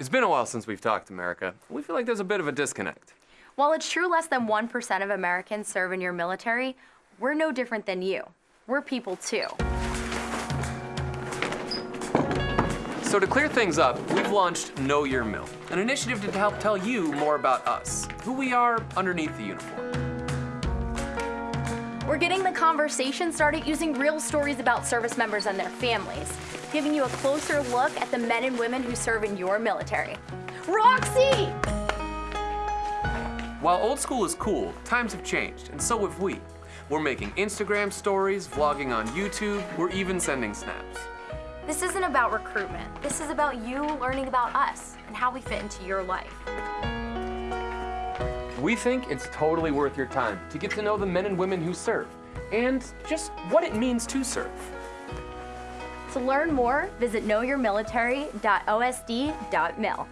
It's been a while since we've talked, America. We feel like there's a bit of a disconnect. While it's true less than 1% of Americans serve in your military, we're no different than you. We're people too. So to clear things up, we've launched Know Your Mil, an initiative to help tell you more about us, who we are underneath the uniform. We're getting the conversation started using real stories about service members and their families, giving you a closer look at the men and women who serve in your military. Roxy! While old school is cool, times have changed, and so have we. We're making Instagram stories, vlogging on YouTube, we're even sending snaps. This isn't about recruitment. This is about you learning about us and how we fit into your life. We think it's totally worth your time to get to know the men and women who serve, and just what it means to serve. To learn more, visit knowyourmilitary.osd.mil.